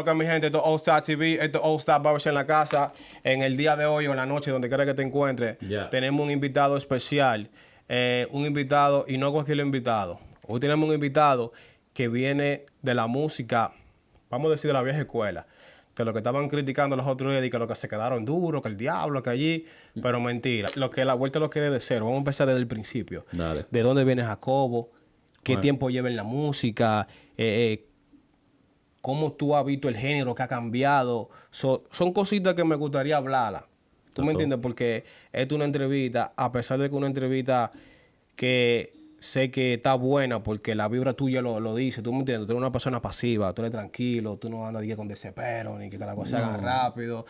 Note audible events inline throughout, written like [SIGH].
lo que es mi gente, esto es All Star TV, esto es All Star Barbershop en la casa. En el día de hoy o en la noche, donde quiera que te encuentres, tenemos un invitado especial. eh, un invitado, y no cualquier invitado. Hoy tenemos un invitado que viene de la música, vamos a decir, de la vieja escuela. Que lo que estaban criticando los otros días, y que lo que se quedaron duros, que el diablo, que allí. Pero mentira. Lo que la vuelta lo que de cero. Vamos a empezar desde el principio. Dale. ¿De dónde viene Jacobo? ¿Qué Bueno. tiempo lleva en la música? Eh, eh, ¿Cómo tú has visto el género que ha cambiado? So- son cositas que me gustaría hablarla. ¿Tú me entiendes? Porque es una entrevista, a pesar de que una entrevista que sé que está buena porque la vibra tuya lo, lo dice, tú me entiendes, tú eres una persona pasiva, tú eres tranquilo, tú no andas día con desespero, ni que las cosas se hagan rápido.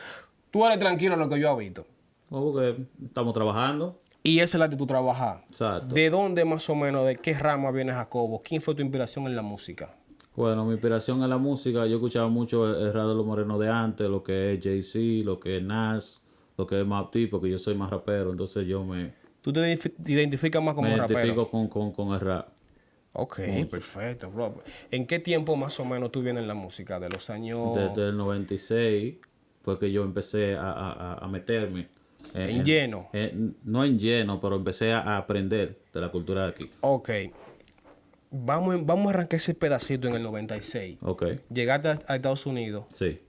Tú eres tranquilo en lo que yo he visto. No, porque estamos trabajando. Y esa es la de tu trabajar. Exacto. ¿De dónde más o menos, de qué rama viene Jacobo? ¿Quién fue tu inspiración en la música? Bueno, mi inspiración en la música, yo escuchaba mucho el de los morenos de antes, lo que es Jay-Z, lo que es Nas, lo que es Map T, porque yo soy más rapero, entonces yo me, ¿Tú te identif- te identificas más como me rapero? identifico con, con, con el rap. Ok, perfecto, bro. ¿En qué tiempo más o menos tú vienes en la música? ¿De los años Desde el 96 fue que yo empecé a, a- a- a meterme. en lleno? en- no en lleno, pero empecé a, a aprender de la cultura de aquí. Ok. Vamos, vamos a arrancar ese pedacito en el 96. Ok, Llegaste a, a Estados Unidos. sí.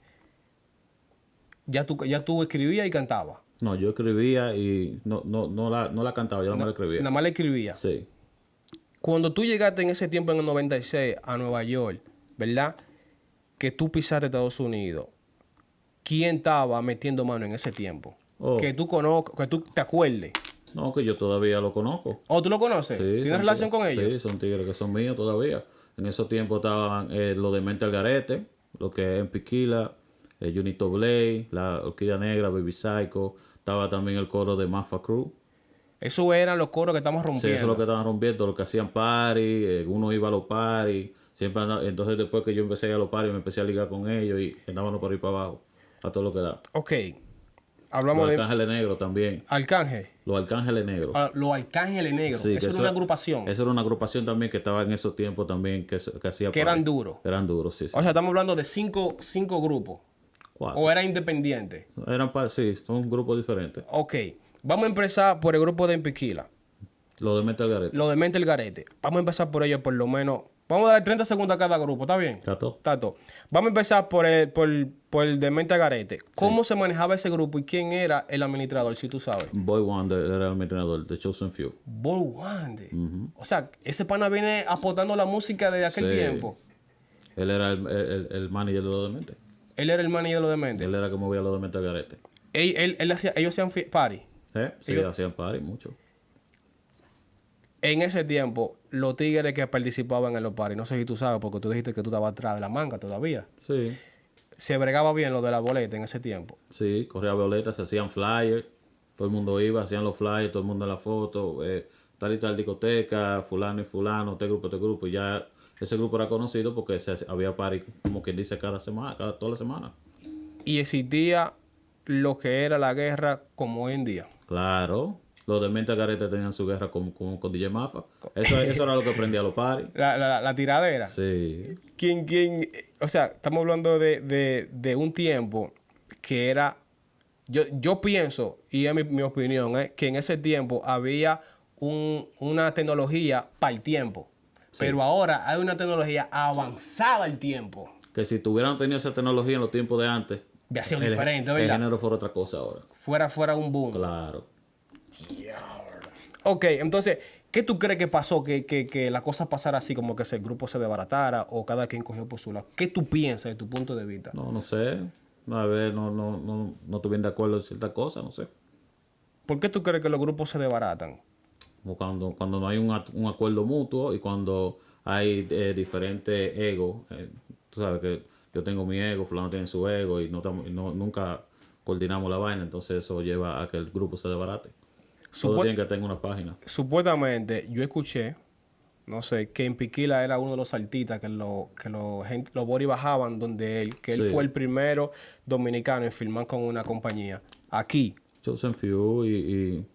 Ya tú, ya tú escribías y cantabas. No, yo escribía y no, no, no, la, no la cantaba, yo no, me la escribía. Nada más le escribías. Sí. Cuando tú llegaste en ese tiempo, en el 96, a Nueva York, ¿verdad? Que tú pisaste Estados Unidos. ¿Quién estaba metiendo mano en ese tiempo? Oh. Que tú conozcas, que tú te acuerdes. No, que yo todavía lo conozco. ¿O tú lo conoces? Sí, ¿Tienes relación con ellos? Sí, son tigres que son míos todavía. En esos tiempos estaban eh, lo de Mente al Garete, lo que es en Piquila, eh, Junito Blade, la Orquídea Negra, Baby Psycho. Estaba también el coro de Mafa Crew. Eso eran los coros que estamos Sí, rompiendo. eso es lo que estaban rompiendo, lo que hacían party, eh, uno iba a los party, siempre andaba- entonces después que yo empecé a ir a los party me empecé a ligar con ellos y andábamos por ahí para abajo, a todo lo que da. Ok. Los Hablamos de Arcángeles Negros también, Arcángel. los Arcángeles Negros. Ah, los Arcángeles Negros. Sí, eso era una agrupación. Eso era una agrupación también que estaba en esos tiempos también que, que hacía Que eran duros. Eran duros, sí, sí. O sea, estamos hablando de cinco, cinco grupos. Cuatro. O era independiente. Eran sí, son grupos diferentes. Ok. Vamos a empezar por el grupo de Empiquila. Los de Metal Garete. Lo de Mente el Garete. Vamos a empezar por ellos por lo menos. Vamos a darle 30 segundos a cada grupo, ¿está bien? ¿Tato? Tato. Vamos a empezar por el, por, por el de Mente Garete. ¿Cómo se manejaba ese grupo y quién era el administrador, si tú sabes? Boy Wonder era el entrenador de Chosen Few. Boy Wonder. O sea, ese pana viene aportando la música de aquel Sí. tiempo. Él era el, el, el manager de los de Mente. Él era el manager de lo de Mente. Él era que movía los de Metal Garete. Él, él- él hacía- ellos hacían party. ¿Eh? Sí, Ellos- hacían party mucho. En ese tiempo, los tigres que participaban en los parties, no sé si tú sabes, porque tú dijiste que tú estabas atrás de la manga todavía. Sí, Se bregaba bien lo de la boleta en ese tiempo. sí, corría violeta, se hacían flyers. Todo el mundo iba, hacían los flyers, todo el mundo en la foto. Eh, tal y tal discoteca, fulano y fulano, este grupo, este grupo. Y ya ese grupo era conocido porque se había party, como quien dice, cada semana, cada, toda la semana. Y existía lo que era la guerra como hoy en día. Claro. Los de Mente Garete tenían su guerra con, con, con DJ Mafa. Eso, [LAUGHS] eso era lo que prendía los party. La, la- la tiradera. Sí. ¿Quién, quién? O sea, estamos hablando de, de- de un tiempo que era... Yo, yo pienso, y es mi, mi opinión, eh, que en ese tiempo había un- una tecnología para el tiempo. Pero ahora hay una tecnología avanzada al tiempo. Que si tuvieran tenido esa tecnología en los tiempos de antes, Hubiera sido el, diferente, el ¿verdad? género fuera otra cosa ahora. Fuera, fuera un boom. Claro. Ok, entonces, ¿qué tú crees que pasó? Que, que, que la cosa pasara así, como que ese grupo se desbaratara o cada quien cogió por su lado. ¿Qué tú piensas de tu punto de vista? No, no sé. A ver, no, no, no, no estuvieron de acuerdo en ciertas cosas, no sé. ¿Por qué tú crees que los grupos se desbaratan? Cuando, cuando no hay un, un acuerdo mutuo y cuando hay eh, diferentes egos. eh, tú sabes que yo tengo mi ego, fulano tiene su ego y no, no nunca coordinamos la vaina, entonces eso lleva a que el grupo se desbarate. Tiene que tener una página. Supuestamente, yo escuché, no sé, que en Piquila era uno de los artistas que, lo, que lo los bori bajaban donde él, que él Sí. fue el primero dominicano en firmar con una compañía. Aquí. Chosen Few y, y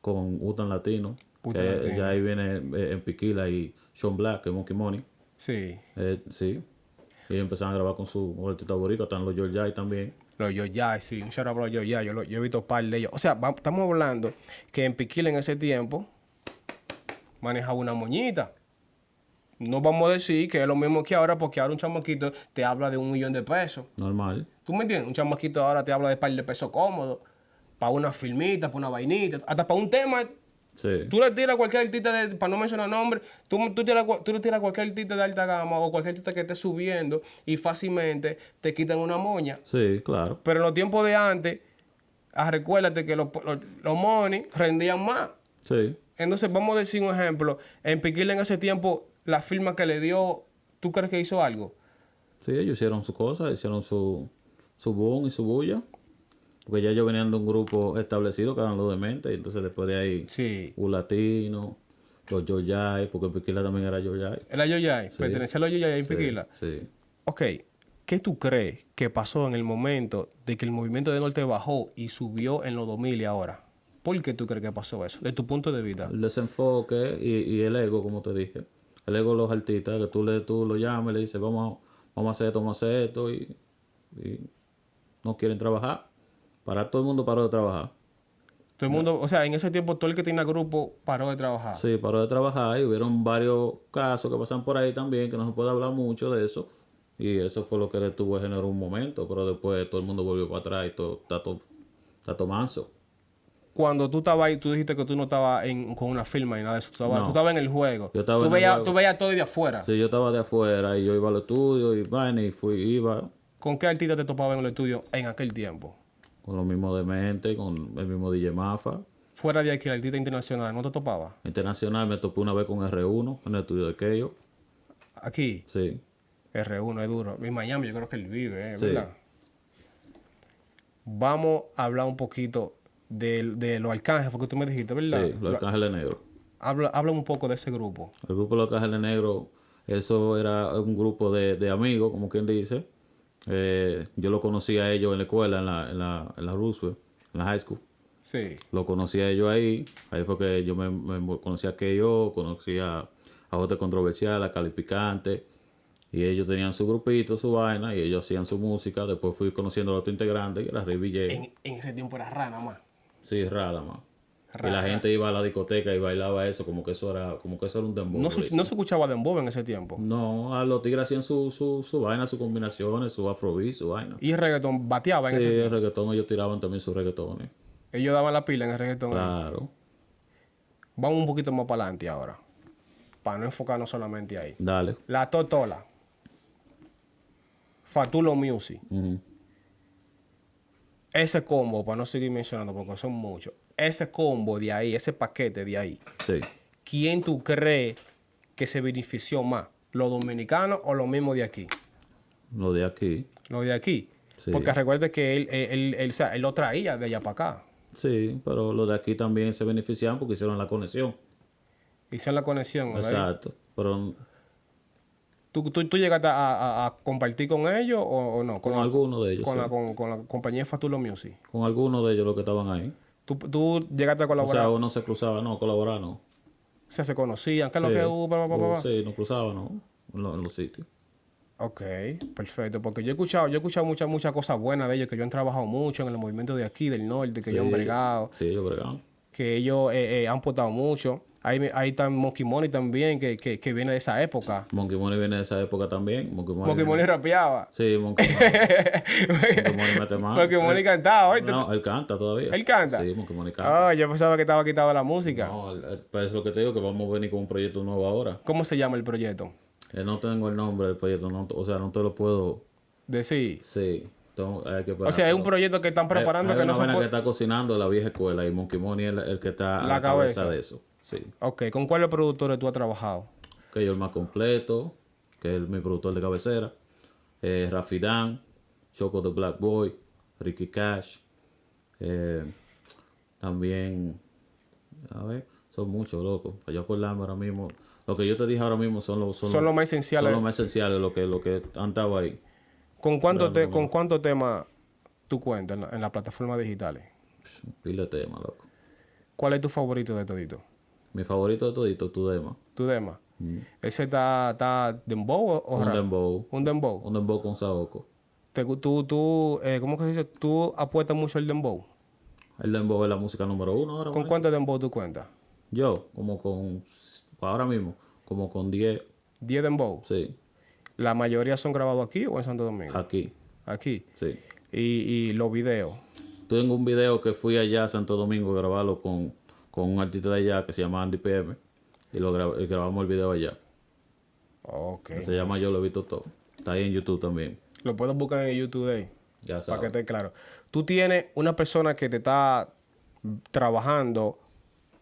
con Utan Latino. Utan que Latino. Ya ahí viene eh, en Piquila y Sean Black, Monkey Money. Sí. Eh, sí. Y empezaron a grabar con su artista favorito, están los George también. Los yo ya, sí, un shout out los yo ya, yo, lo- yo he visto un par de ellos. O sea, va- estamos hablando que en Piquil en ese tiempo manejaba una moñita. No vamos a decir que es lo mismo que ahora, porque ahora un chamaquito te habla de un millón de pesos. Normal. ¿Tú me entiendes? Un chamaquito ahora te habla de par de pesos cómodos, para una filmita, para una vainita, hasta para un tema. Sí. Tú le tiras a cualquier artista, de, para no mencionar nombres, tú, tú, tiras, tú le tiras a cualquier artista de alta gama o cualquier artista que esté subiendo y fácilmente te quitan una moña. Sí, claro. Pero en los tiempos de antes, ah, recuérdate que los, los, los money rendían más. Sí. Entonces, vamos a decir un ejemplo. En Piquil en ese tiempo, la firma que le dio, ¿tú crees que hizo algo? Sí, ellos hicieron su cosa, hicieron su, su boom y su bulla. Porque ya ellos venían de un grupo establecido que eran los dementes. Y entonces después de ahí, Sí. un latino, los Yoyai, porque Piquila también era Yoyai. ¿Era Yoyay? ¿Pertenecía a los Yoyay en Piquila? Sí. Ok. ¿Qué tú crees que pasó en el momento de que el movimiento de norte bajó y subió en los 2000 y ahora? ¿Por qué tú crees que pasó eso? De tu punto de vista. El desenfoque y, y el ego, como te dije. El ego de los artistas, que tú, le, tú lo llamas y le dices, vamos, a- vamos a hacer esto, vamos a hacer esto, y, y no quieren trabajar. Para todo el mundo paró de trabajar. Todo el mundo, o sea, en ese tiempo todo el que tenía grupo paró de trabajar. Sí, paró de trabajar y hubieron varios casos que pasan por ahí también, que no se puede hablar mucho de eso. Y eso fue lo que le tuvo generar un momento, pero después todo el mundo volvió para atrás y todo está todo, está todo manso. Cuando tú estabas ahí, tú dijiste que tú no estabas en- con una firma y nada de eso. Tú estabas, No. tú estabas en el juego. Yo estaba tú en el veías, juego. Tú veías todo de afuera. Sí, yo estaba de afuera y yo iba al estudio y vaina y fui, iba ¿Con qué artista te topaba en el estudio en aquel tiempo? Con lo mismo de mente, con el mismo DJ Mafa. Fuera de aquí, el artista internacional, ¿no te topaba? Internacional me topé una vez con R1 en el estudio de Keyo. Aquí, Sí, R1 es duro. En Miami yo creo que él vive, ¿eh? Sí. ¿verdad? Vamos a hablar un poquito de, de los arcángeles, porque tú me dijiste, ¿verdad? sí, los Arcángeles Negros. Habla, habla un poco de ese grupo. El grupo Los Arcángeles Negros, eso era un grupo de, de amigos, como quien dice. Eh, yo lo conocí a ellos en la escuela, en la, en la, en la Roosevelt, en la high school. Sí. Lo conocí a ellos ahí. Ahí fue que yo me, me conocí a Keyo, conocí a, a Controversial, a Cali Picante. Y ellos tenían su grupito, su vaina, y ellos hacían su música. Después fui conociendo a los otros integrantes, que era Rey Villay. En, en ese tiempo era rana más. Sí, rara, más. Y la gente iba a la discoteca y bailaba eso, como que eso era, como que eso era un dembow. No, se- no se escuchaba dembow en ese tiempo. No, a los tigres hacían su, su, su vaina, sus combinaciones, su afrobeat, su vaina. Y el reggaetón bateaba en Sí, ese tiempo. el reggaetón, ellos tiraban también sus reggaetones. Ellos daban la pila en el reggaetón. Claro. Vamos un poquito más para adelante ahora. Para no enfocarnos solamente ahí. Dale. La Totola. Fatulo Music. Ujú. Ese combo, para no seguir mencionando porque son muchos. Ese combo de ahí, ese paquete de ahí. Sí. ¿Quién tú crees que se benefició más? ¿Los dominicanos o los mismos de aquí? Lo de aquí. Los de aquí. Sí. Porque recuerde que él, él, él, él, o sea, él lo traía de allá para acá. Sí, pero los de aquí también se beneficiaron porque hicieron la conexión. Hicieron la conexión. ¿verdad? Exacto. Pero ¿Tú, tú, tú llegaste a, a- a compartir con ellos o, o no? con la- algunos de ellos. con, sí. la, con, con la compañía Fatulo Music. Con algunos de ellos los que estaban ahí. ¿Tú, tú llegaste a O colaborar? sea, O uno se cruzaba, no, colaborar no. sea, se conocían. ¿Qué es Sí. lo que hubo? Pa, pa? Sí, no cruzaba, no. En, lo- en los sitios. Ok, perfecto. Porque yo he escuchado, yo he escuchado muchas, muchas cosas buenas de ellos, que ellos han trabajado mucho en el movimiento de aquí, del norte, que ellos han Sí. bregado, Sí, ellos bregaban. que ellos eh, eh, han portado mucho. Ahí, me- ahí está Monkey Money también, que, que, que viene de esa época. Monkey Money viene de esa época también. Monkey Money. Monkey viene- Money rapeaba. Sí, Monkey Money. Monkey Money mete [LAUGHS] mano. Monkey Money cantaba, ¿oíste? No, él canta todavía. ¿Él canta? Sí, Monkey Money canta. Ah, yo pensaba que estaba quitado la música. No, pues es lo que te digo, que vamos a venir con un proyecto nuevo ahora. ¿Cómo se llama el proyecto? Eh, no tengo el nombre del proyecto, no, o sea, no te lo puedo... Decir. Sí, hay que O sea, es un proyecto que están preparando hay que una no se vaina que puede... está cocinando la vieja escuela y Monkey Money es el, el que está a La la cabeza. cabeza. de eso. Sí. Ok, ¿con cuáles productores tú has trabajado? Que yo el más completo, que es mi productor de cabecera. Eh, Rafi Dan, Choco the Black Boy, Ricky Cash. eh, también, a ver, son muchos, loco. Yo acordarme ahora mismo. Lo que yo te dije ahora mismo son los, Son los más esenciales. Son los más esenciales, lo que, lo que han estado ahí. ¿Con cuántos te, con cuántos temas tú cuentas en, la- en las plataformas digitales? Pile de tema, loco. ¿Cuál es tu favorito de todito? Mi favorito de todito, tu dema. Tu tema. Ese está, está dembow o, o Un rap? dembow. Un dembow. Un dembow con saoco. Tú, tú, eh, ¿cómo que se dice? Tú apuestas mucho el dembow. El dembow es la música número uno ahora. ¿Con man. cuánto dembow tú cuentas? Yo, como con... Ahora mismo, como con 10, 10 dembow. sí. La mayoría son grabados aquí o en Santo Domingo. Aquí, Aquí. sí. Y, y los videos. Tengo un video que fui allá a Santo Domingo a grabarlo con, con un artista de allá que se llama Andy PM. Y lo gra- y grabamos el video allá. Ok. Se llama Yo lo he visto todo. Está ahí en YouTube también. Lo puedes buscar en YouTube ahí. Ya Para que sabes. esté claro. Tú tienes una persona que te está trabajando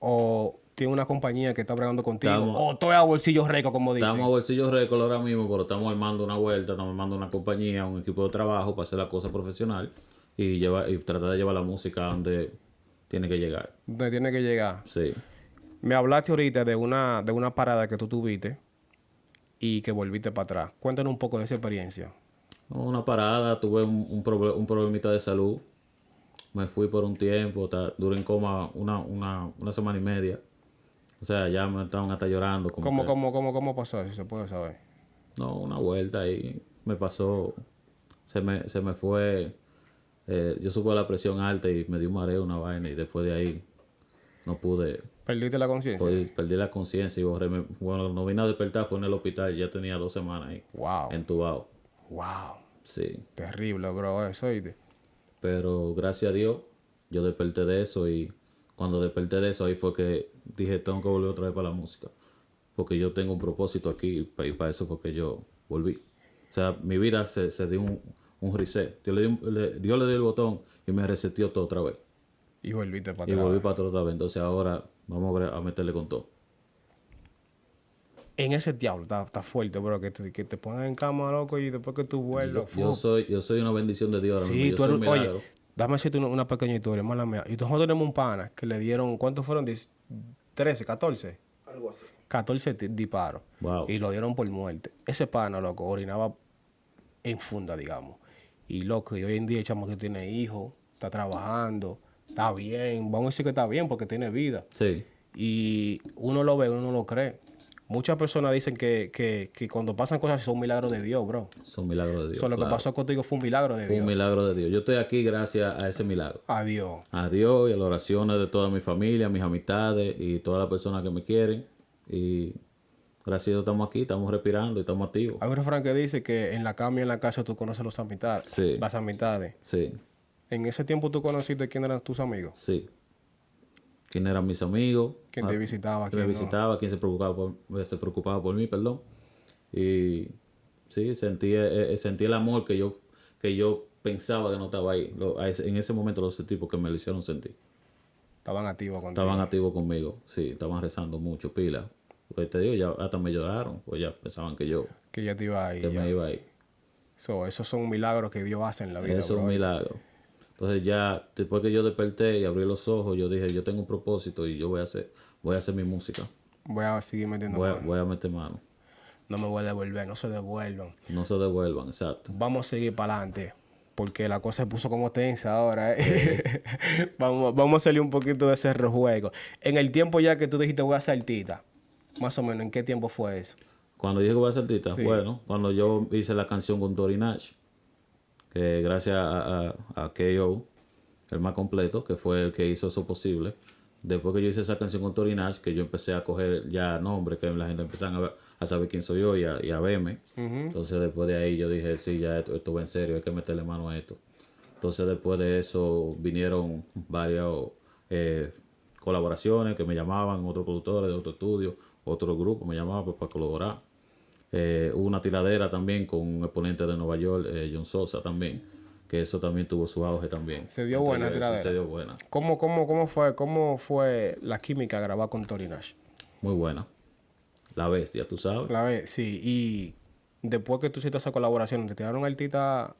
o tiene una compañía que está bregando contigo Estamos- o todo es a bolsillos recos, como dicen. Estamos a bolsillos récord ahora mismo, pero estamos armando una vuelta, estamos armando una compañía, un equipo de trabajo para hacer la cosa profesional y, llevar, y tratar de llevar la música donde tiene que llegar. Tiene que llegar. Sí. Me hablaste ahorita de una, de una parada que tú tuviste y que volviste para atrás. Cuéntanos un poco de esa experiencia. Una parada, tuve un, un, proble- un problemita de salud. Me fui por un tiempo, ta- duré en coma una, una, una semana y media. O sea, ya me estaban hasta llorando. Como ¿Cómo, que- cómo, cómo, cómo pasó eso? Se puede saber. No, una vuelta ahí. Me pasó. Se me, se me fue. Eh, yo supe la presión alta y me dio un mareo, una vaina. Y después de ahí no pude. ¿Perdiste la conciencia? Perdí, la conciencia y borré. bueno, no vine a despertar, fue en el hospital. Ya tenía dos semanas ahí. Wow. Entubado. Wow. Sí. Terrible, bro. Eso, oíste. Pero gracias a Dios, yo desperté de eso. Y cuando desperté de eso, ahí fue que dije: Tengo que volver otra vez para la música. Porque yo tengo un propósito aquí. Y para eso fue que yo volví. O sea, mi vida se, se dio un, un reset. Dios le, dio un- le- Dios le dio el botón y me reseteó todo otra vez. Y volviste para Y atrás. volví para atrás otra vez. Entonces ahora vamos a ver- a meterle con todo. En ese diablo está, está fuerte, bro. Que te, que te pongan en cama, loco, y después que tú vuelvas. Yo soy, yo soy una bendición de Dios ahora Sí, mismo. Yo tú soy eres, un milagro. oye, dame decirte una, una pequeña historia, mala mía. Y nosotros tenemos un pana que le dieron, ¿cuántos fueron? Diez- 13, 14. Algo así. 14 ti- disparos. Wow. Y lo dieron por muerte. Ese pana, loco, orinaba en funda, digamos. Y loco, y hoy en día el chamo que tiene hijos, está trabajando, está bien. Vamos a decir que está bien porque tiene vida. Sí. Y uno lo ve, uno no lo cree. Muchas personas dicen que, que, que cuando pasan cosas son milagros de Dios, bro. Son milagros de Dios. Eso lo que pasó contigo fue un milagro de Fue un Dios. milagro de Dios. Yo estoy aquí gracias a ese milagro. Adiós. a Dios y a las oraciones de toda mi familia, mis amistades y todas las personas que me quieren. Y gracias a Dios estamos aquí, estamos respirando y estamos activos. Hay un refrán que dice que en la cama y en la casa tú conoces los amistades, Sí. las amistades. Sí, En ese tiempo tú conociste quién eran tus amigos, sí. ¿Quién eran mis amigos? quién te visitaba, ¿Quién me no. visitaba? ¿Quién se preocupaba por, se preocupaba por mí? Perdón. Y sí, sentí, eh, eh, sentí el amor que yo, que yo pensaba que no estaba ahí. Lo- en ese momento los tipos que me lo hicieron sentir. Estaban activos contigo. Estaban activos conmigo, sí, estaban rezando mucho, pila. Pues te digo, ya hasta me lloraron, pues ya pensaban que yo Que ya te iba ahí. que ya. me iba ahí. So, esos son milagros que Dios hace en la vida. Eso es un milagro. Entonces ya, después que yo desperté y abrí los ojos, yo dije, yo tengo un propósito y yo voy a hacer, voy a hacer mi música. Voy a seguir metiendo Voy a, mano. voy a meter mano. No me voy a devolver, no se devuelvan. No se devuelvan, exacto. Vamos a seguir para adelante. Porque la cosa se puso como tensa ahora. ¿eh? [LAUGHS] vamos, vamos a salir un poquito de ese rejuego. En el tiempo ya que tú dijiste voy a ser artista, más o menos, ¿en qué tiempo fue eso? Cuando dije que voy a ser artista, bueno, cuando yo hice la canción con Tori Nash, que gracias a, a, a KO, el más completo, que fue el que hizo eso posible. Después que yo hice esa canción con Tori Nash, que yo empecé a coger ya nombre, que la gente empezaron a, saber quién soy yo y a, y verme. Entonces después de ahí yo dije, sí, ya esto, esto va en serio, hay que meterle mano a esto. Entonces después de eso vinieron varias eh, colaboraciones que me llamaban, otros productores de otro estudio, otro grupo me llamaban pues, para colaborar. Eh, hubo una tiradera también con un exponente de Nueva York, eh, John Sosa también, que eso también tuvo su auge también. Se dio buena tiradera. Se dio buena, ¿Cómo, cómo, cómo, fue, ¿Cómo fue la química grabar con Tori Nash? muy buena. La bestia, tú sabes. La vez, sí. Y después que tú hiciste esa colaboración, te tiraron artistas,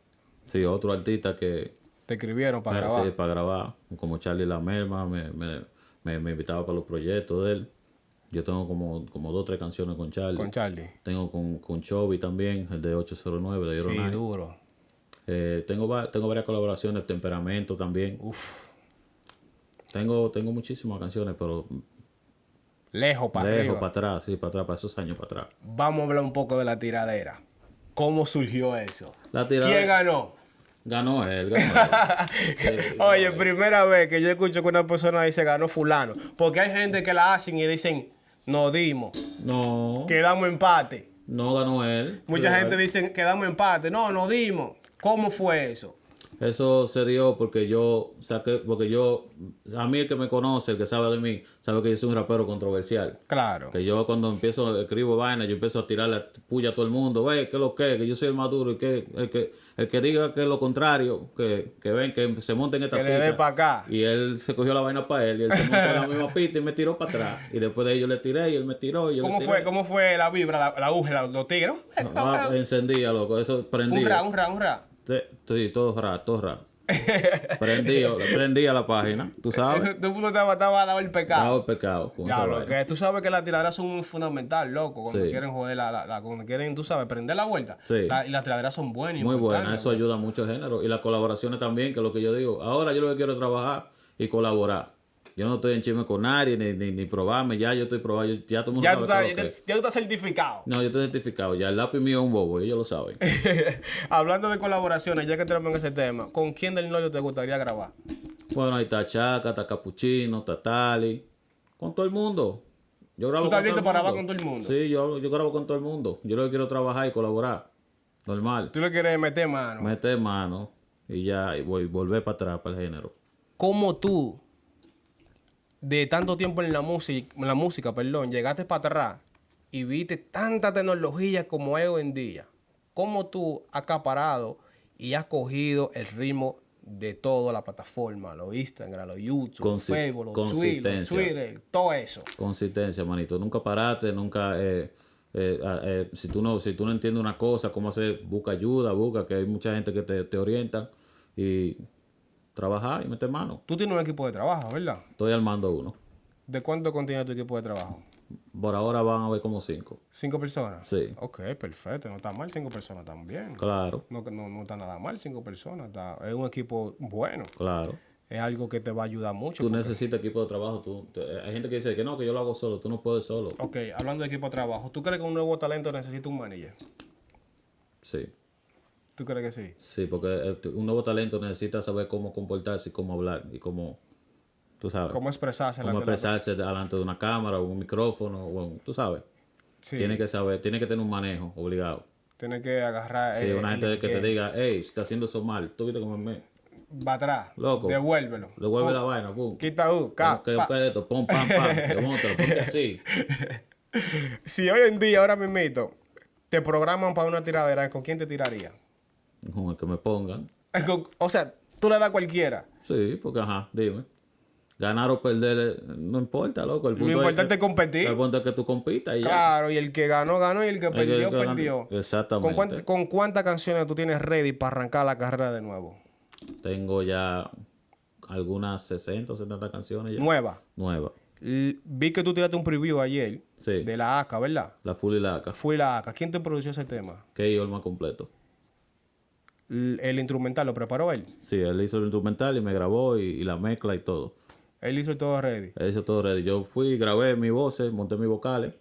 Sí, otro artista que te escribieron para grabar. sí, para grabar, como Charlie La Merma, me, me, me, me invitaba para los proyectos de él. Yo tengo como, como dos o tres canciones con Charlie. Con Charlie. Tengo con, con Chovy también, el de 809 de Sí, Ironite. duro. Eh, tengo, tengo varias colaboraciones, Temperamento también. Uf. Tengo, tengo muchísimas canciones, pero Lejos para lejos, arriba. para atrás, sí, para atrás, para esos años para atrás. Vamos a hablar un poco de la tiradera. ¿Cómo surgió eso? La tiradera- ¿Quién ganó? Ganó él, ganó él. [LAUGHS] Sí, Oye, primera vez que yo escucho que una persona dice ganó fulano. Porque hay gente que la hacen y dicen, nos dimos, no, quedamos empate. no ganó él. Mucha gente dice, quedamos empate. No, nos dimos. ¿Cómo fue eso? Eso se dio porque yo saqué, porque yo, a mí el que me conoce, el que sabe de mí, sabe que yo soy un rapero controversial. Claro. Que yo cuando empiezo, escribo vaina, yo empiezo a tirarle puya a todo el mundo, ve, ¿qué es lo que? Que yo soy el más duro y que el que, el que diga que es lo contrario, que, que ven, que se monten en esta Que le dé pista. pa' acá. Y él se cogió la vaina para él y él se montó en la misma [LAUGHS] pista y me tiró para atrás. Y después de ahí yo le tiré y él me tiró y yo ¿Cómo le fue, tiré. ¿Cómo fue la vibra, la, la la- los tigres? Ah, encendía, loco, eso Un prendía. ra, un ra, un ra. Sí, sí, todo ra, todo ra. [LAUGHS] prendía, prendía la página, tú sabes. Eso, mundo estaba, estaba dado el pecado. Dado el pecado con esa que tú sabes que las tiraderas son muy fundamental, loco. Cuando Sí. quieren joder la, la, la- cuando quieren, tú sabes, prender la vuelta. Sí. La- y las tiraderas son buenas. Muy buena, importantes, eso ¿no? ayuda mucho al género. Y las colaboraciones también, que es lo que yo digo. Ahora yo lo que quiero es trabajar y colaborar. Yo no estoy en chisme con nadie, ni, ni, ni probarme. Ya yo estoy probado, yo- ya todo el mundo Ya tú, sabe sabes, todo ya, ya tú estás certificado. No, yo estoy certificado. Ya el lápiz mío es un bobo, ellos lo saben. [LAUGHS] Hablando de colaboraciones, ya que tenemos en ese tema, ¿con quién del norte te gustaría grabar? bueno, ahí está Chaca, está Capuchino, está Tali. Con todo el mundo. Yo grabo ¿Tú estás el para grabar con todo el mundo? Sí, yo, yo grabo con todo el mundo. Yo lo que quiero trabajar y colaborar. Normal. Tú le quieres meter mano. Mete mano y ya, y voy volver para atrás, para el género. ¿Cómo tú, de tanto tiempo en la música, en la música, perdón, llegaste para atrás y viste tanta tecnología como hay hoy en día? ¿Cómo tú has acaparado y has cogido el ritmo de toda la plataforma, los Instagram, los YouTube, los Consi- Facebook, los Twitter, los consistencia. Twitter, todo eso? Consistencia, manito. Nunca parate, nunca... eh, eh, eh, si, tú no, si tú no entiendes una cosa, cómo hacer, busca ayuda, busca, que hay mucha gente que te, te orienta y trabajar y meter mano. Tú tienes un equipo de trabajo, ¿verdad? Estoy armando uno. ¿De cuánto contiene tu equipo de trabajo? Por ahora van a ver como cinco. ¿Cinco personas? Sí. Ok, perfecto. No está mal cinco personas también. Claro, No, no, no está nada mal cinco personas. está- es un equipo bueno. claro. Es algo que te va a ayudar mucho. Tú porque- necesitas equipo de trabajo. Tú, te- hay gente que dice que no, que yo lo hago solo. Tú no puedes solo. Ok, hablando de equipo de trabajo, ¿tú crees que un nuevo talento necesita un manager? Sí, ¿Tú crees que sí? sí, porque eh, un nuevo talento necesita saber cómo comportarse y cómo hablar y cómo, tú sabes, ¿Cómo expresarse? cómo expresarse delante de una cámara o un micrófono, o un- tú sabes. Sí, Tiene que saber, tiene que tener un manejo obligado. tiene que agarrar... Eh, una gente el que te diga, hey, está haciendo eso mal, tú viste cómo me... Va atrás. Loco. Devuélvelo. Devuelve Pum, la vaina, pum. Quita U, K, ¿Qué pa. es esto? Pum, pam, pam. [LAUGHS] Demóntalo, así. Si hoy en día, ahora mismo, te programan para una tiradera, ¿con quién te tiraría? Con el que me pongan. O sea, tú le das a cualquiera. Sí, porque ajá, dime. Ganar o perder, eh, no importa, loco. El Lo punto importante es que- competir. El punto es que tú compitas y ya. Claro, y el que ganó, ganó, y el que perdió, que perdió. Exactamente. ¿Con, cuánt- con cuántas canciones tú tienes ready para arrancar la carrera de nuevo? Tengo ya algunas 60 o 70 canciones ya. Nueva. Nuevas. L- Vi que tú tiraste un preview ayer Sí. de la ACA, ¿verdad? La full y la AK. Fui la ACA. ¿Quién te produjo ese tema? Que yo el más completo. El instrumental lo preparó él. Sí, él hizo el instrumental y me grabó y, y la mezcla y todo. Él hizo todo ready. Él hizo todo ready. Yo fui, grabé mis voces, monté mis vocales.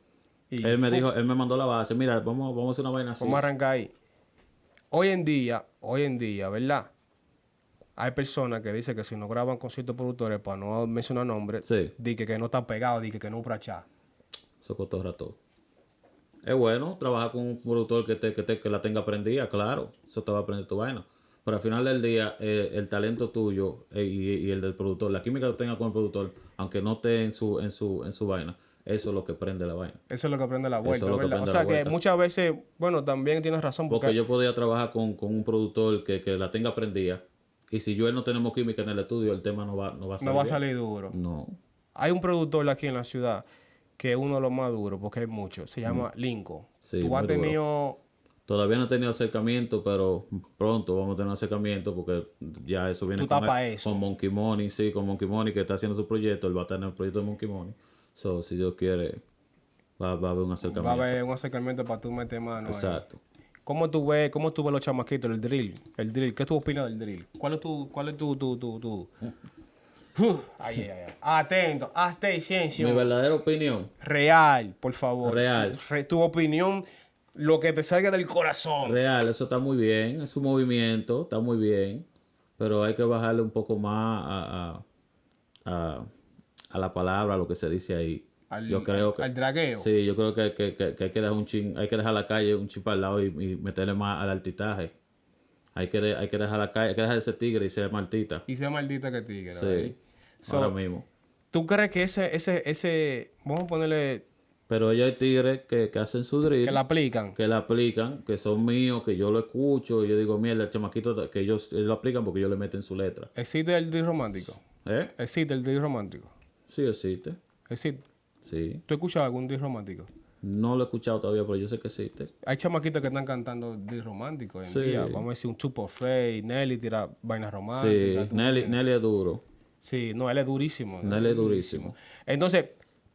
Y él me dijo, él me mandó la base. Mira, vamos, vamos a hacer una vaina así. Vamos a arrancar ahí. Hoy en día, hoy en día, ¿verdad? Hay personas que dicen que si no graban con ciertos productores, para no mencionar nombres, Sí. di que, que no están pegados, di que, que no prachá. Eso cotorra todo. Es bueno trabajar con un productor que, te, que, te- que la tenga prendida, claro. Eso te va a aprender tu vaina. Pero al final del día, eh, el talento tuyo eh, y, y el del productor, la química que tenga con el productor, aunque no esté en su, en su, en su vaina, eso es lo que prende la vaina. Eso es lo que aprende la vuelta. O sea que muchas veces, bueno, también tienes razón, porque, Porque yo podía trabajar con, con un productor que, que la tenga prendida. Y si yo y él no tenemos química en el estudio, el tema no va, no va a salir. no va a salir duro. No. Hay un productor aquí en la ciudad que es uno de los más duros, porque hay muchos. Se llama Lincoln. Mm. Sí, Tú has tenido... Todavía no he tenido acercamiento, pero pronto vamos a tener acercamiento porque ya eso viene con, eso. con Monkey Money, sí, con Monkey Money que está haciendo su proyecto, él va a tener el proyecto de Monkey Money. So, si Dios quiere, va, va a haber un Va a acercamiento. haber un acercamiento para tú meter mano. ahí. Exacto. ¿Cómo tú ves, cómo tú ves los chamaquitos, el drill? El drill, ¿qué tú opinas del drill? ¿Cuál es tu, cuál es tu, tu, tu, tu, Ay, ay, ay. Atento, Mi atención. verdadera opinión. Real, por favor. Real. Tu, opinión, lo que te salga del corazón. Real, eso está muy bien, es un movimiento, está muy bien, pero hay que bajarle un poco más a, a, a- a la palabra, a lo que se dice ahí. Al- yo creo que al dragueo. Sí, yo creo que, que- que- que hay que dejar un chin, hay que dejar la calle un chip al lado y, y meterle más al altitaje. Hay que, de- hay que dejar la calle, hay que dejar ese tigre y ser maltita. Y sea maldita que tigre. Sí. So, ahora mismo. ¿Tú crees que ese, ese, ese, vamos a ponerle, Pero ellos hay tigres que, que hacen su drill. que la aplican? que la aplican, que son míos, que yo lo escucho, y yo digo, mierda, el chamaquito, que ellos, ellos lo aplican porque ellos le meten su letra. ¿Existe el drill romántico? ¿Eh? ¿Existe el drill romántico? Sí existe, ¿Existe? sí. ¿Tú escuchas algún drill romántico? No lo he escuchado todavía, pero yo sé que existe. Hay chamaquitos que están cantando drill romántico hoy en Sí. día. Vamos a decir un Chupo Frey, Nelly tira vainas Sí, románticas. tú- Nelly, Nelly es duro. Sí, no, él es durísimo. Nelly es durísimo. Entonces,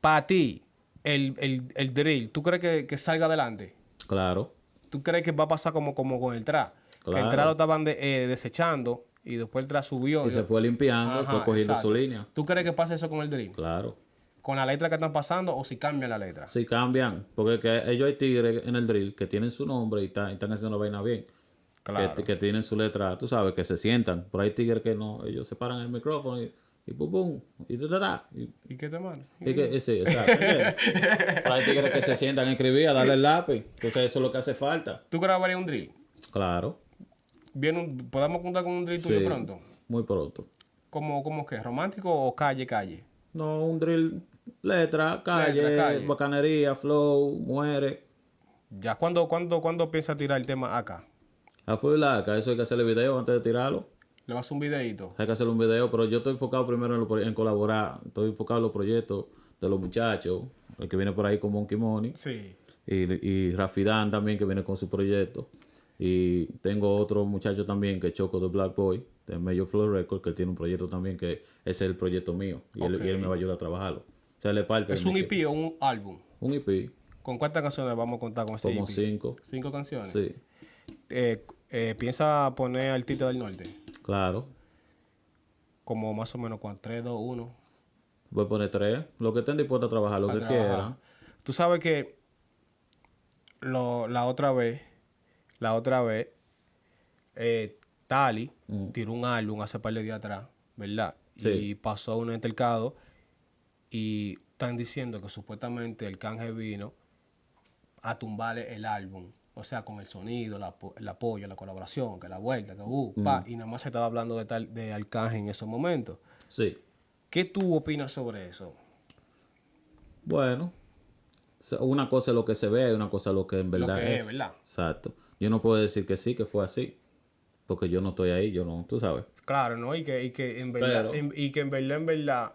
para ti, el, el, el drill, ¿tú crees que, que salga adelante? Claro, ¿Tú crees que va a pasar como, como con el trap? Que el Claro. trap lo estaban de- eh, desechando y después el trap subió. y se fue limpiando, Ajá, fue cogiendo exacto. su línea. ¿Tú crees que pasa eso con el drill? Claro. ¿Con la letra que están pasando o si cambian la letra? Sí cambian, porque que ellos hay tigres en el drill que tienen su nombre y, están- y están haciendo la vaina bien. Claro. Que, que tienen su letra, tú sabes, que se sientan. Pero hay tigres que no, ellos se paran el micrófono y, y pum pum, y ta, ta, ta, y ¿Y qué te manda? Y que, eh, sí, exacto. Pero hay tigres que se sientan a escribir, a darle el lápiz. Entonces eso es lo que hace falta. ¿Tú grabarías un drill? Claro. Viene un- ¿Podemos contar con un drill tuyo Sí, pronto? Muy pronto. ¿Cómo, ¿Cómo qué? ¿Romántico o calle, calle? No, un drill, letra, calle, Letra, calle. bacanería, flow, muere. Ya, ¿cuándo, cuándo, ¿cuándo piensas tirar el tema acá? A full laca, eso hay que hacerle video antes de tirarlo. ¿Le vas a hacer un videito? Hay que hacerle un video, pero yo estoy enfocado primero en, lo en colaborar. Estoy enfocado en los proyectos de los muchachos. El que viene por ahí con Monkey Money. Sí. y, y Rafidán también que viene con su proyecto y tengo otro muchacho también que es Choco de Black Boy de Major Flow Records que tiene un proyecto también que ese es el proyecto mío y, él, y él me va a ayudar a trabajarlo o sea él es parte ¿Es un EP o un álbum? un EP ¿Con cuántas canciones vamos a contar con ese como EP? cinco ¿Cinco canciones? sí Eh, eh, ¿Piensa poner al Tito del Norte? claro Como más o menos con 3, 2, 1. voy a poner tres lo que estén dispuestos a trabajar lo que quieran Tú sabes que lo- la otra vez, la otra vez, eh, Tali tiró un álbum hace par de días atrás, ¿verdad? Sí. Y pasó un intercado y están diciendo que supuestamente el canje vino a tumbarle el álbum. O sea, con el sonido, la el apoyo, la colaboración, que la vuelta, que uh, pa, y nada más se estaba hablando de tal de Arcángel en esos momentos. sí ¿Qué tú opinas sobre eso? Bueno, una cosa es lo que se ve y una cosa es lo que en verdad que es, es. ¿verdad? Exacto. Yo no puedo decir que sí, que fue así. Porque yo no estoy ahí, yo no, tú sabes. Claro, ¿no? Y que, y que en verdad, Pero- en- y que en verdad, en verdad,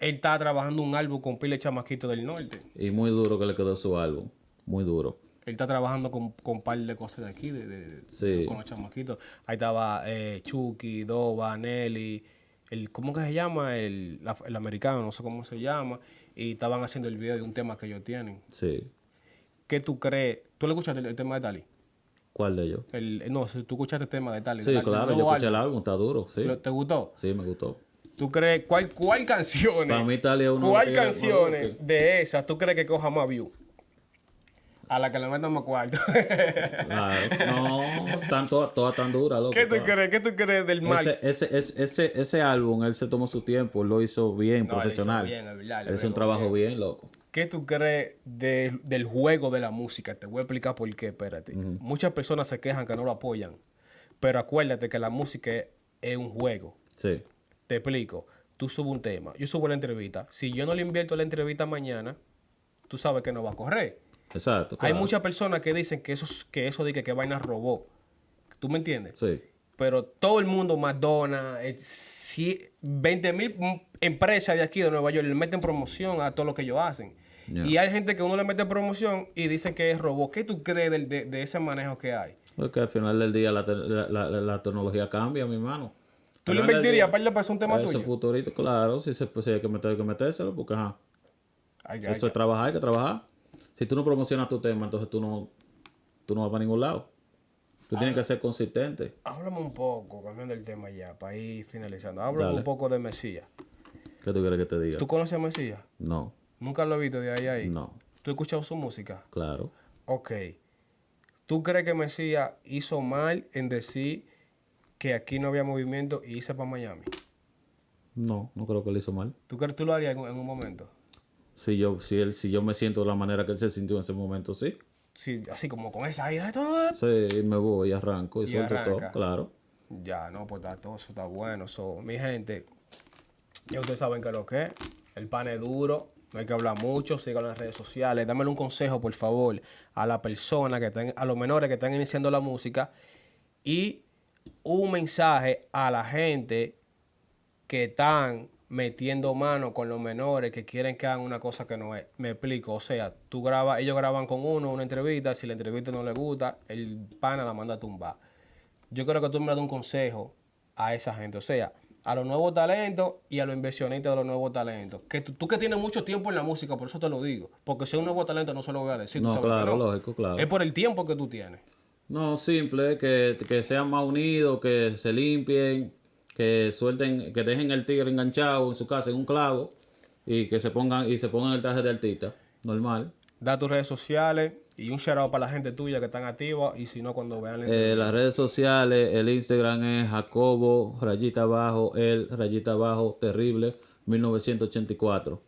él está trabajando un álbum con pile chamaquito del norte. Y muy duro que le quedó su álbum. Muy duro. Él está trabajando con, con un par de cosas de aquí, de, de- Sí. con los chamaquitos. Ahí estaba eh, Chucky, Dova, Nelly, el, ¿cómo que se llama? El, la- el americano, no sé cómo se llama. Y estaban haciendo el video de un tema que ellos tienen. Sí. ¿Qué tú crees? ¿Tú le escuchaste el, el tema de Tali? ¿Cuál de ellos? El, no, si tú escuchaste el tema de Tali. Sí, claro, yo escuché el álbum. álbum, está duro, sí. ¿Lo- ¿Te gustó? Sí, me gustó. ¿Tú crees cuál, cuál canciones? Para mí Tali es uno ¿Cuál canciones de esas tú crees que coja más view? A la que le metan más cuarto. Claro. No, están todas, todas tan duras, loco. ¿Qué tú crees? ¿Qué tú crees del mal? Ese, ese, ese, ese, ese álbum, él se tomó su tiempo, él lo hizo bien, No, él hizo profesional. bien, es verdad, le Él hizo un trabajo bien, loco. ¿Qué tú crees de- del juego de la música? Te voy a explicar por qué, espérate. Muchas personas se quejan que no lo apoyan. Pero acuérdate que la música es- es un juego. Sí, Te explico. Tú subes un tema, yo subo la entrevista. Si yo no le invierto la entrevista mañana, tú sabes que no va a correr. Exacto. Hay muchas personas que dicen que eso, que eso de que, que vaina robó. ¿Tú me entiendes? Sí, Pero todo el mundo, Madonna, eh, si- 20 mil empresas de aquí de Nueva York le meten promoción a todo lo que ellos hacen. Y hay gente que uno le mete promoción y dicen que es robó. ¿Qué tú crees del- de, de ese manejo que hay? porque al final del día la, te- la, la- la tecnología cambia, mi hermano. ¿Tú le invertirías para para hacer un tema Ese tuyo? futurito, claro, si, se, pues, si hay que meter, hay que metérselo, porque ajá. Ay, ay, Eso es trabajar, hay que trabajar. Si tú no promocionas tu tema, entonces tú no, tú no vas para ningún lado. Tú tienes que ser consistente. Háblame un poco, cambiando el tema ya, para ir finalizando. Háblame Dale. un poco de Mesías. ¿Qué tú quieres que te diga? ¿Tú conoces a Mesías? No, Nunca lo he visto de ahí a ahí. no, ¿Tú has escuchado su música? claro. Ok. ¿Tú crees que Mesías hizo mal en decir que aquí no había movimiento y irse para Miami? No, no creo que lo hizo mal. ¿Tú crees que tú lo harías en un momento? Si yo, si él, si yo me siento de la manera que él se sintió en ese momento, sí. Sí, así como con esa ira. esto no es- Sí, me voy y arranco y, Y suelto arranca. todo, claro. Ya, no, pues está, todo eso está bueno. So, mi gente, ya ustedes saben que lo que es. El pan es duro, no hay que hablar mucho, sigan en las redes sociales. Dámele un consejo, por favor, a la persona que están, a los menores que están iniciando la música. Y un mensaje a la gente que están metiendo mano con los menores que quieren que hagan una cosa que no es. Me explico, o sea, tú grabas, ellos graban con uno una entrevista, si la entrevista no le gusta, el pana la manda a tumbar. Yo creo que tú me das un consejo a esa gente, o sea, a los nuevos talentos y a los inversionistas de los nuevos talentos. Que tú, tú que tienes mucho tiempo en la música, por eso te lo digo, porque si es un nuevo talento no se lo voy a decir. tú No, sabes que claro, lógico, claro. Es por el tiempo que tú tienes. No, simple, que, que sean más unidos, que se limpien, que suelten, que dejen el tigre enganchado en su casa en un clavo y que se pongan y se pongan el traje de artista, normal. Da tus redes sociales y un shout out para la gente tuya que están activas y si no cuando vean la Eh, las redes sociales, el Instagram es Jacobo, rayita abajo, el, rayita abajo, terrible, 1984.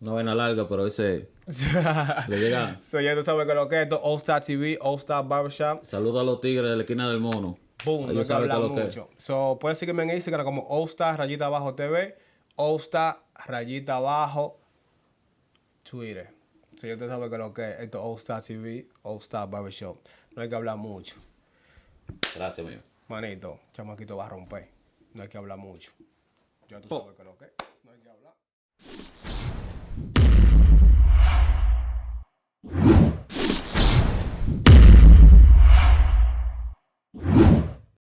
Una vaina larga, pero ese [LAUGHS] le llega. So, ya tú sabes que lo que es esto, All Star TV, All Star Barbershop. Saludo a los tigres de la esquina del mono. Boom, no hay que hablar es que es. mucho. So, puedes seguirme en Instagram como Star rayita abajo TV, Star rayita abajo Twitter. So, ya tú sabes que lo que es esto, All Star TV, All Star Barbershop. No hay que hablar mucho. Gracias, mío. Manito, chamaquito va a romper. No hay que hablar mucho. Ya tú sabes que lo que es.